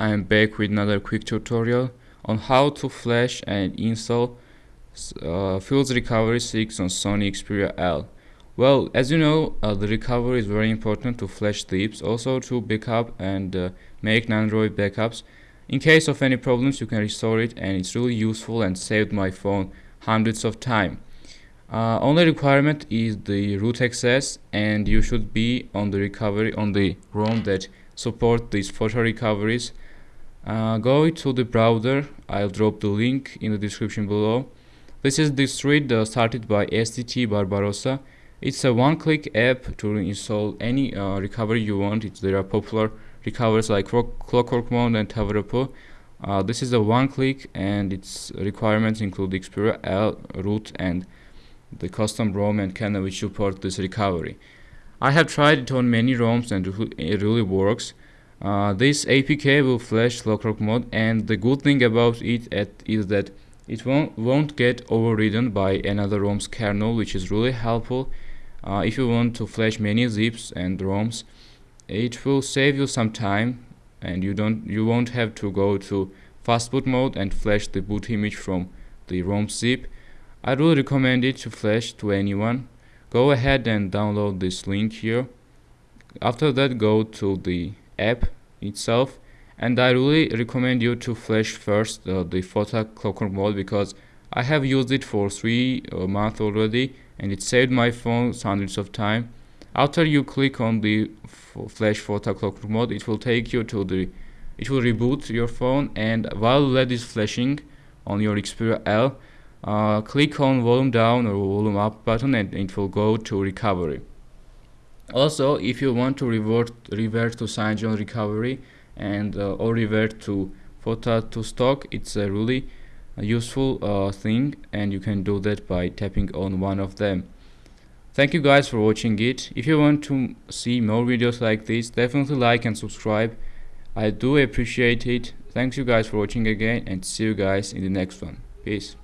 I am back with another quick tutorial on how to flash and install uh, PhilZ Recovery 6 on Sony Xperia L. Well, as you know, uh, the recovery is very important to flash zips, also to backup and uh, make Android backups. In case of any problems, you can restore it and it's really useful and saved my phone hundreds of time. Uh, only requirement is the root access and you should be on the recovery on the ROM that support these photo recoveries uh, go to the browser. I'll drop the link in the description below. This is the thread uh, started by STT Barbarossa. It's a one-click app to install any uh, recovery you want. It's, there are popular recoveries like Clockwork and Tawarepo uh, this is a one-click and its requirements include Xperia L root and the custom ROM and kernel which support this recovery. I have tried it on many ROMs and it really works. Uh, this APK will flash ClockworkMod and the good thing about it is that it won't, won't get overridden by another ROM's kernel which is really helpful. Uh, if you want to flash many zips and ROMs it will save you some time and you don't you won't have to go to fastboot mode and flash the boot image from the ROM zip. I really recommend it to flash to anyone. Go ahead and download this link here. After that go to the app itself. And I really recommend you to flash first uh, the photo ClockworkMod because I have used it for three uh, months already and it saved my phone hundreds of time. After you click on the flash photo ClockworkMod it will take you to the it will reboot your phone and while LED is flashing on your Xperia L uh, click on volume down or volume up button and it will go to recovery also if you want to revert revert to CyanogenMod recovery and uh, or revert to photo to stock it's a really useful uh, thing and you can do that by tapping on one of them. Thank you guys for watching it. If you want to see more videos like this definitely like and subscribe. I do appreciate it. Thanks you guys for watching again and see you guys in the next one. Peace